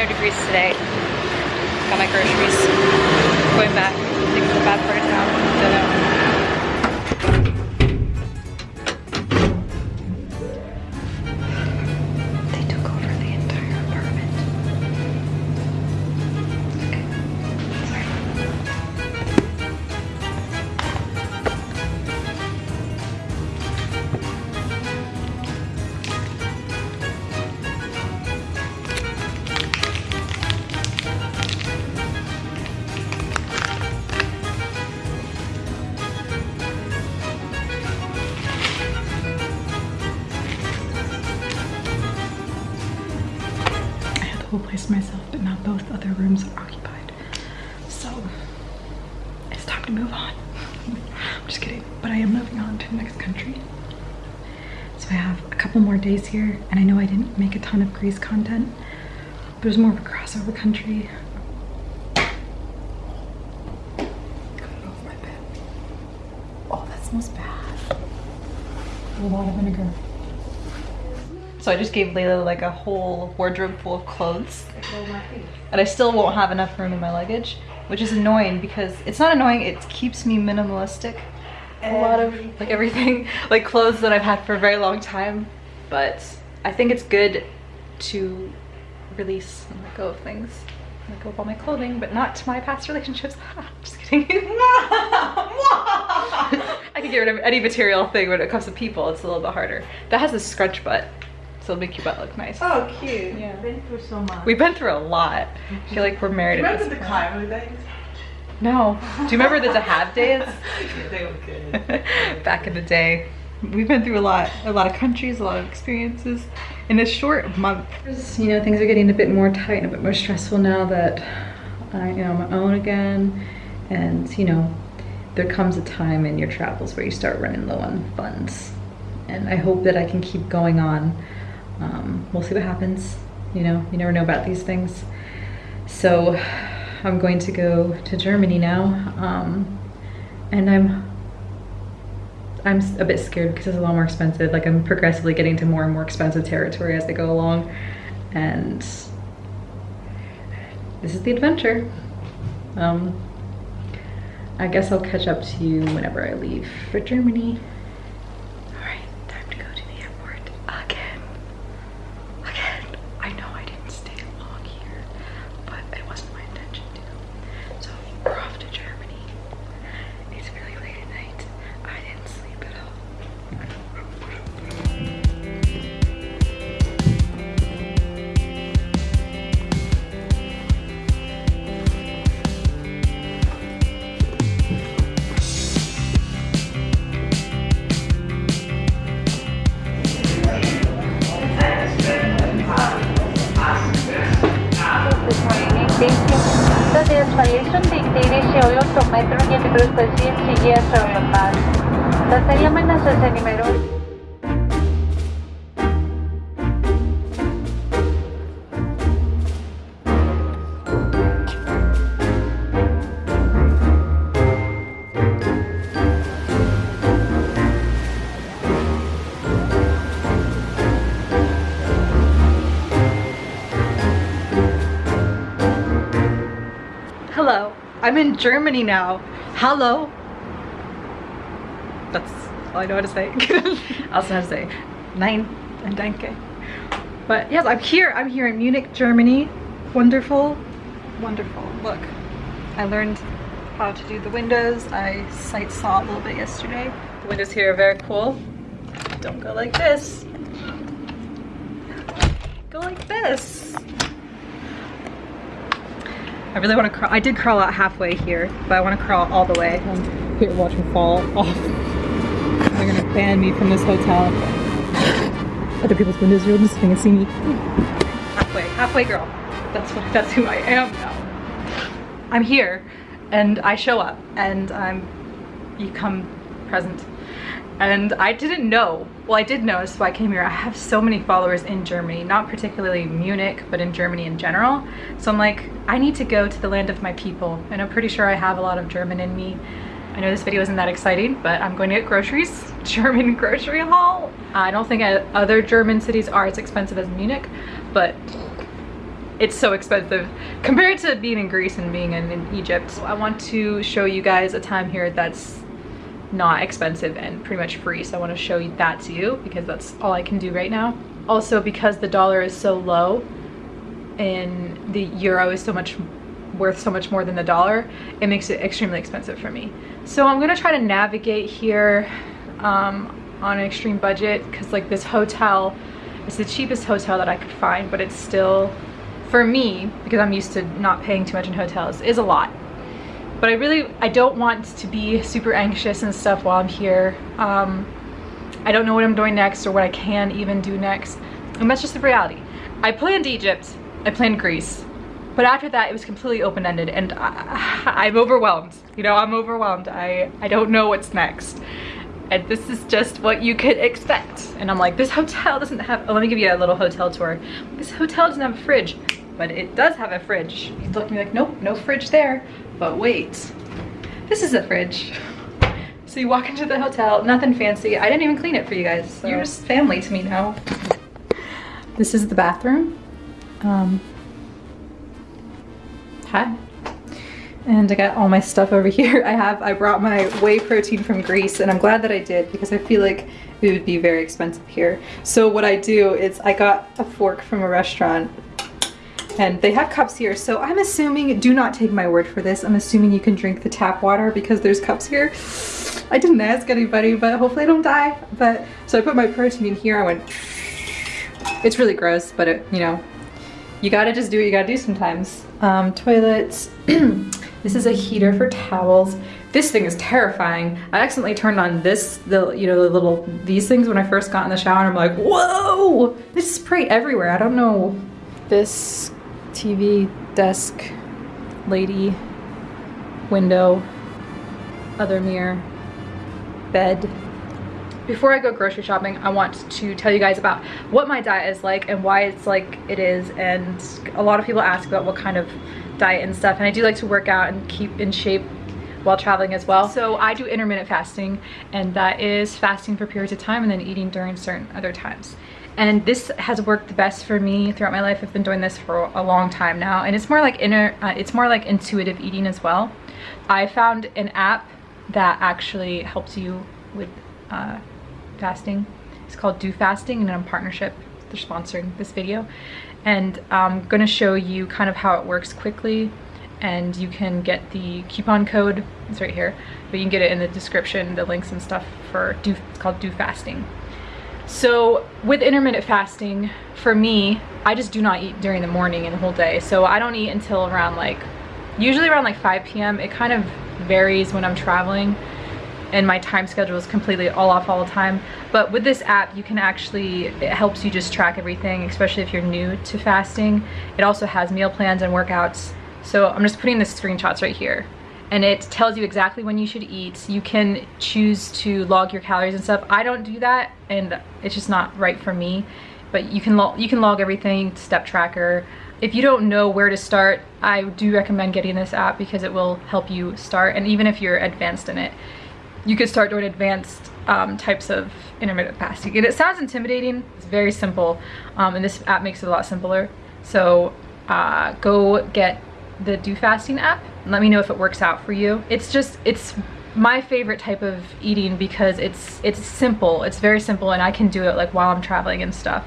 day. 100 degrees today. Got my groceries. Going back. I think it's a bad part of town. Don't know. To move on. I'm just kidding, but I am moving on to the next country. So I have a couple more days here, and I know I didn't make a ton of Greece content, but it was more of a crossover country. Oh, that smells bad. A lot of vinegar. So I just gave Layla like a whole wardrobe full of clothes. And I still won't have enough room in my luggage, which is annoying because it's not annoying, it keeps me minimalistic. A lot of like everything, like clothes that I've had for a very long time. But I think it's good to release and let go of things. Let go of all my clothing, but not to my past relationships. just kidding. I can get rid of any material thing when it comes to people. It's a little bit harder. That has a scrunch butt, it'll make your butt look nice. Oh, cute. Yeah. Been through so much. We've been through a lot. I feel like we're married at Remember this the. Cairo days? No. Do you remember the to have days? they were good. Back in the day. We've been through a lot, a lot of countries, a lot of experiences in a short month. You know, things are getting a bit more tight and a bit more stressful now that I am on my own again. And, you know, there comes a time in your travels where you start running low on funds. And I hope that I can keep going on. Um, we'll see what happens. You know, you never know about these things. So I'm going to go to Germany now. Um, and I'm I'm a bit scared because it's a lot more expensive. Like I'm progressively getting to more and more expensive territory as I go along. And this is the adventure. Um, I guess I'll catch up to you whenever I leave for Germany. The destination dictated się automatically proceed to yes or the past. Dostajemy nasze numeru. Hello, I'm in Germany now. Hello. That's all I know how to say. Also how to say nein and danke. But yes, I'm here. I'm here in Munich, Germany. Wonderful, wonderful. Look, I learned how to do the windows. I sight saw a little bit yesterday. The windows here are very cool. Don't go like this. Go like this. I really want to crawl. I did crawl out halfway here, but I want to crawl all the way. Here, watch me fall off. They're gonna ban me from this hotel. Other people's windows are just gonna see me. Halfway, halfway girl. That's what. That's who I am now. I'm here, and I show up, and I'm. You come present, and I didn't know. Well, I did notice why I came here. I have so many followers in Germany, not particularly Munich, but in Germany in general. So I'm like, I need to go to the land of my people, and I'm pretty sure I have a lot of German in me. I know this video isn't that exciting, but I'm going to get groceries. German grocery haul. I don't think other German cities are as expensive as Munich, but it's so expensive compared to being in Greece and being in, in Egypt. I want to show you guys a time here that's not expensive and pretty much free. So I want to show you that to you because that's all I can do right now. Also because the dollar is so low and the euro is so much worth so much more than the dollar, it makes it extremely expensive for me. So I'm gonna try to navigate here um, on an extreme budget because like this hotel is the cheapest hotel that I could find, but it's still, for me, because I'm used to not paying too much in hotels, is a lot. But I really, I don't want to be super anxious and stuff while I'm here. Um, I don't know what I'm doing next or what I can even do next. And that's just the reality. I planned Egypt, I planned Greece, but after that it was completely open-ended and I, am overwhelmed. You know, I'm overwhelmed. I, I don't know what's next. And this is just what you could expect. And I'm like, this hotel doesn't have, oh, let me give you a little hotel tour. This hotel doesn't have a fridge, but it does have a fridge. You look at me like, nope, no fridge there. But wait, this is a fridge. So you walk into the hotel, nothing fancy. I didn't even clean it for you guys. So. You're just family to me now. This is the bathroom. Um, hi. And I got all my stuff over here. I have, I brought my whey protein from Greece and I'm glad that I did because I feel like it would be very expensive here. So what I do is I got a fork from a restaurant and they have cups here. So I'm assuming, do not take my word for this, I'm assuming you can drink the tap water because there's cups here. I didn't ask anybody, but hopefully I don't die. But so I put my protein in here, I went, it's really gross, but it, you know, you gotta just do what you gotta do sometimes. Um, toilets, this is a heater for towels. This thing is terrifying. I accidentally turned on this, the you know, the little, these things when I first got in the shower and I'm like, whoa, this spray everywhere. I don't know. This TV, desk, lady, window, other mirror, bed. Before I go grocery shopping, I want to tell you guys about what my diet is like and why it's like it is. And a lot of people ask about what kind of diet and stuff. And I do like to work out and keep in shape while traveling as well. So I do intermittent fasting and that is fasting for periods of time and then eating during certain other times. And this has worked the best for me throughout my life. I've been doing this for a long time now and it's more like inner, uh, it's more like intuitive eating as well. I found an app that actually helps you with uh, fasting. It's called DoFasting and I'm partnership. They're sponsoring this video. And I'm gonna show you kind of how it works quickly and you can get the coupon code, it's right here, but you can get it in the description, the links and stuff for Do, it's called DoFasting. So with intermittent fasting, for me, I just do not eat during the morning and the whole day. So I don't eat until around like, usually around like 5 p.m. It kind of varies when I'm traveling and my time schedule is completely all off all the time. But with this app, you can actually, it helps you just track everything, especially if you're new to fasting. It also has meal plans and workouts. So I'm just putting the screenshots right here. And it tells you exactly when you should eat. You can choose to log your calories and stuff. I don't do that and it's just not right for me. But you can, log, you can log everything, step tracker. If you don't know where to start, I do recommend getting this app because it will help you start. And even if you're advanced in it, you could start doing advanced um, types of intermittent fasting. And it sounds intimidating, it's very simple, um, and this app makes it a lot simpler. So uh, go get the DoFasting app let me know if it works out for you. It's just, it's my favorite type of eating because it's it's simple, it's very simple and I can do it like while I'm traveling and stuff.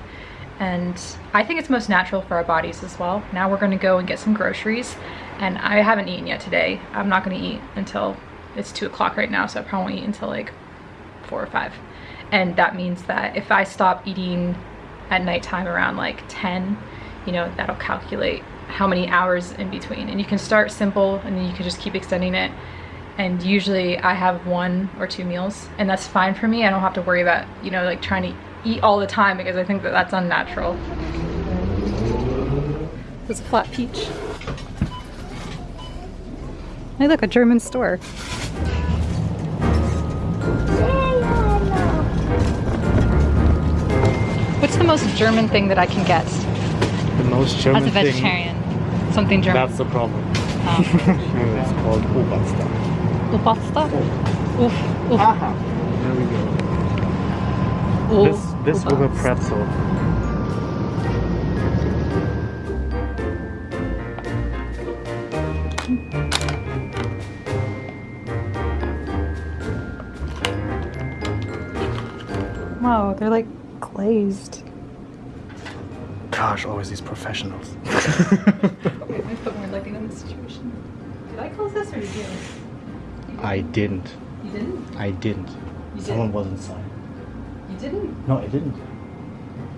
And I think it's most natural for our bodies as well. Now we're gonna go and get some groceries and I haven't eaten yet today. I'm not gonna eat until it's two o'clock right now, so I probably won't eat until like four or five. And that means that if I stop eating at nighttime around like 10, you know, that'll calculate how many hours in between. And you can start simple and then you can just keep extending it. And usually I have one or two meals and that's fine for me. I don't have to worry about, you know, like trying to eat all the time because I think that that's unnatural. There's a flat peach. Hey look, a German store. What's the most German thing that I can get? most German As a vegetarian. Thing, something German. That's the problem. Oh. it's called Ubasta. Ubasta? Oh. Oof. Oof. Aha. There we go. Oh, this, this with a pretzel. Wow, they're like glazed. Gosh, always these professionals. Me put more lighting in this situation. Did I close this or did you? I didn't. You didn't? I didn't. You Someone did. was inside. You didn't? No, I didn't.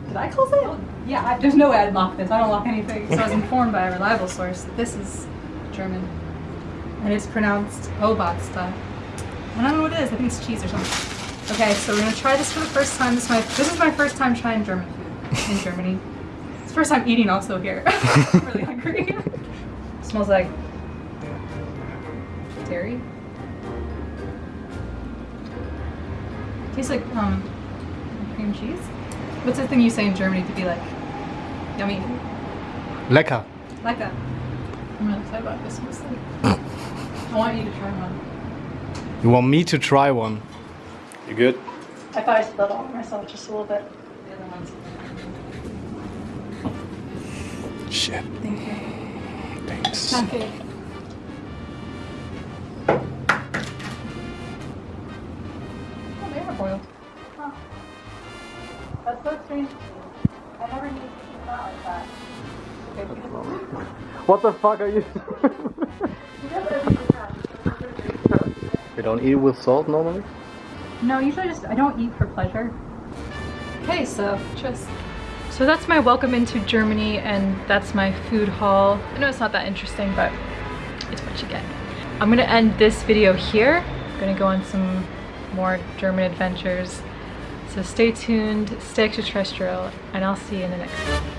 Did I close it? Yeah, I, there's no way I'd lock this. I don't lock anything. So I was informed by a reliable source that this is German. And it's pronounced Obatzda. I don't know what it is. I think it's cheese or something. Okay, so we're gonna try this for the first time. This is my this is my first time trying German food in Germany. It's the first time eating also here. I'm really hungry. smells like dairy. Tastes like um cream cheese. What's the thing you say in Germany to be like yummy? Lecker. Lecker. I'm really excited about this mostly. I want you to try one. You want me to try one? You good? I thought I spilled all myself just a little bit. The other ones. Shit. Thank you. Thanks. Okay. Oh, they are boiled. Huh. That's so strange. I never knew it's not like that. What the fuck are you? we don't eat with salt normally? No, usually just I don't eat for pleasure. Okay, so just so that's my welcome into Germany and that's my food haul. I know it's not that interesting, but it's what you get. I'm gonna end this video here. I'm gonna go on some more German adventures. So stay tuned, stay extraterrestrial, and I'll see you in the next one.